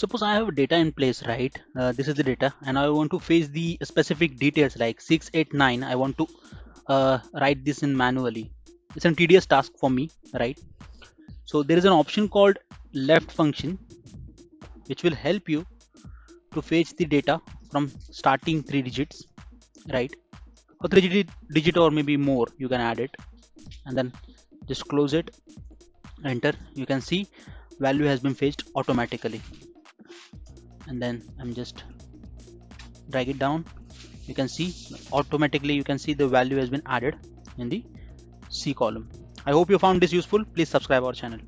suppose I have data in place right? Uh, this is the data and I want to fetch the specific details like 689 I want to uh, write this in manually. It's a tedious task for me right? So there is an option called left function which will help you to fetch the data from starting three digits right? Or three digit, digit or maybe more you can add it. And then just close it enter. You can see value has been fetched automatically and then I'm just drag it down. You can see automatically you can see the value has been added in the C column. I hope you found this useful. Please subscribe our channel